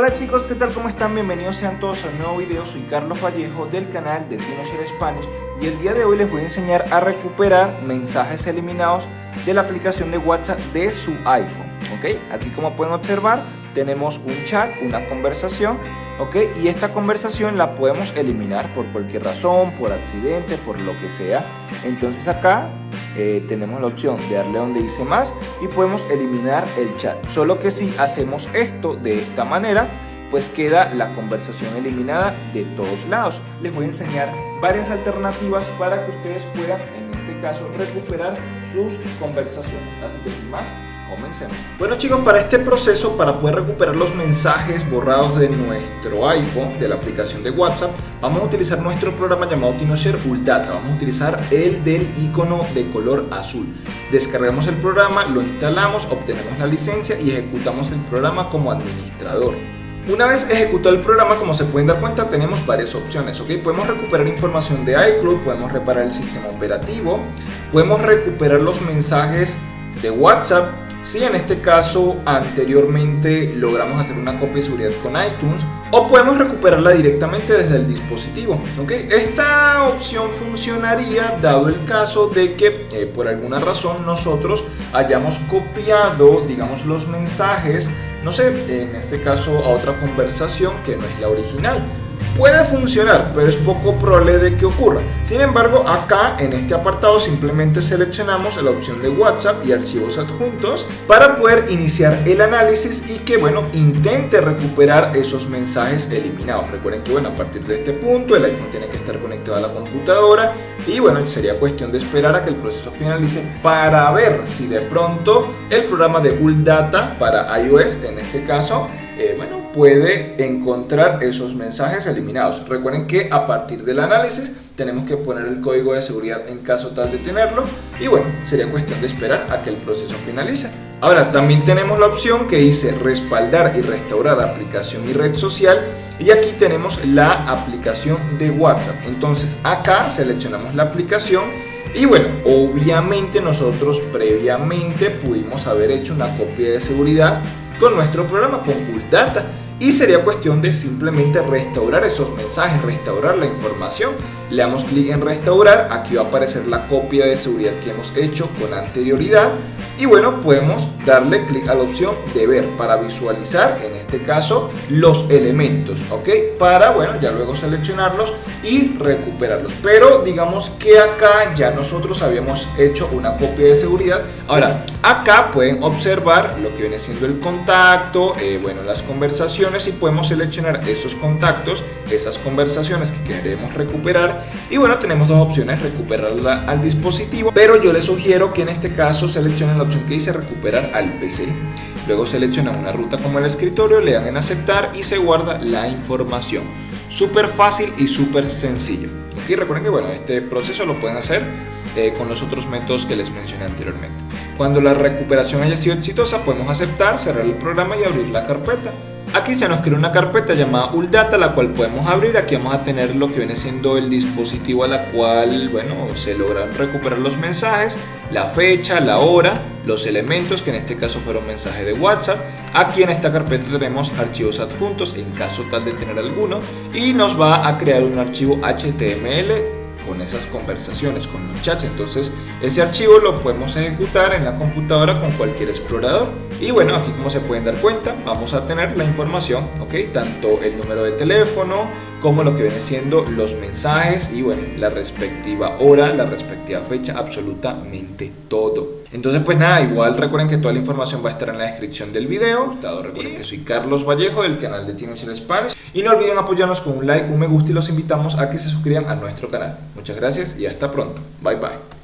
Hola chicos, ¿qué tal? ¿Cómo están? Bienvenidos sean todos a un nuevo video. Soy Carlos Vallejo del canal de TinoShare Spanish y el día de hoy les voy a enseñar a recuperar mensajes eliminados de la aplicación de WhatsApp de su iPhone. ¿Ok? Aquí como pueden observar tenemos un chat, una conversación, ¿ok? Y esta conversación la podemos eliminar por cualquier razón, por accidente, por lo que sea. Entonces acá eh, tenemos la opción de darle donde dice más y podemos eliminar el chat. Solo que si hacemos esto de esta manera, pues queda la conversación eliminada de todos lados. Les voy a enseñar varias alternativas para que ustedes puedan, este caso, recuperar sus conversaciones. Así que sin más, Comencemos. Bueno chicos, para este proceso, para poder recuperar los mensajes borrados de nuestro iPhone, de la aplicación de WhatsApp, vamos a utilizar nuestro programa llamado TinoShare Data. Vamos a utilizar el del icono de color azul. Descargamos el programa, lo instalamos, obtenemos la licencia y ejecutamos el programa como administrador. Una vez ejecutado el programa, como se pueden dar cuenta, tenemos varias opciones. ¿ok? Podemos recuperar información de iCloud, podemos reparar el sistema operativo, podemos recuperar los mensajes de WhatsApp, si en este caso anteriormente logramos hacer una copia de seguridad con iTunes o podemos recuperarla directamente desde el dispositivo. ¿okay? Esta opción funcionaría dado el caso de que eh, por alguna razón nosotros hayamos copiado digamos los mensajes, no sé, en este caso a otra conversación que no es la original. Puede funcionar, pero es poco probable de que ocurra. Sin embargo, acá en este apartado simplemente seleccionamos la opción de WhatsApp y archivos adjuntos para poder iniciar el análisis y que, bueno, intente recuperar esos mensajes eliminados. Recuerden que, bueno, a partir de este punto el iPhone tiene que estar conectado a la computadora y, bueno, sería cuestión de esperar a que el proceso finalice para ver si de pronto el programa de Data para iOS, en este caso, eh, bueno, puede encontrar esos mensajes eliminados. Recuerden que a partir del análisis tenemos que poner el código de seguridad en caso tal de tenerlo y bueno, sería cuestión de esperar a que el proceso finalice. Ahora también tenemos la opción que dice respaldar y restaurar aplicación y red social y aquí tenemos la aplicación de WhatsApp. Entonces acá seleccionamos la aplicación y bueno, obviamente nosotros previamente pudimos haber hecho una copia de seguridad con nuestro programa, con Data y sería cuestión de simplemente restaurar esos mensajes, restaurar la información. Le damos clic en restaurar, aquí va a aparecer la copia de seguridad que hemos hecho con anterioridad y bueno, podemos darle clic a la opción de ver para visualizar, en este caso, los elementos, ¿ok? Para, bueno, ya luego seleccionarlos y recuperarlos. Pero digamos que acá ya nosotros habíamos hecho una copia de seguridad. Ahora, acá pueden observar lo que viene siendo el contacto, eh, bueno, las conversaciones y podemos seleccionar esos contactos, esas conversaciones que queremos recuperar. Y bueno, tenemos dos opciones, recuperarla al dispositivo, pero yo les sugiero que en este caso seleccionen la que dice recuperar al PC. Luego seleccionan una ruta como el escritorio, le dan en aceptar y se guarda la información. Súper fácil y súper sencillo. Aquí recuerden que bueno, este proceso lo pueden hacer eh, con los otros métodos que les mencioné anteriormente. Cuando la recuperación haya sido exitosa, podemos aceptar, cerrar el programa y abrir la carpeta. Aquí se nos crea una carpeta llamada ULDATA, la cual podemos abrir. Aquí vamos a tener lo que viene siendo el dispositivo a la cual, bueno, se logran recuperar los mensajes, la fecha, la hora, los elementos, que en este caso fueron mensajes de WhatsApp. Aquí en esta carpeta tenemos archivos adjuntos, en caso tal de tener alguno, y nos va a crear un archivo HTML con esas conversaciones, con los chats. Entonces ese archivo lo podemos ejecutar en la computadora con cualquier explorador. Y bueno, aquí como se pueden dar cuenta, vamos a tener la información, ¿ok? Tanto el número de teléfono como lo que viene siendo los mensajes y bueno, la respectiva hora, la respectiva fecha, absolutamente todo. Entonces pues nada, igual recuerden que toda la información va a estar en la descripción del video. Recuerden que soy Carlos Vallejo del canal de Tino Spanish. Y no olviden apoyarnos con un like, un me gusta y los invitamos a que se suscriban a nuestro canal. Muchas gracias y hasta pronto. Bye bye.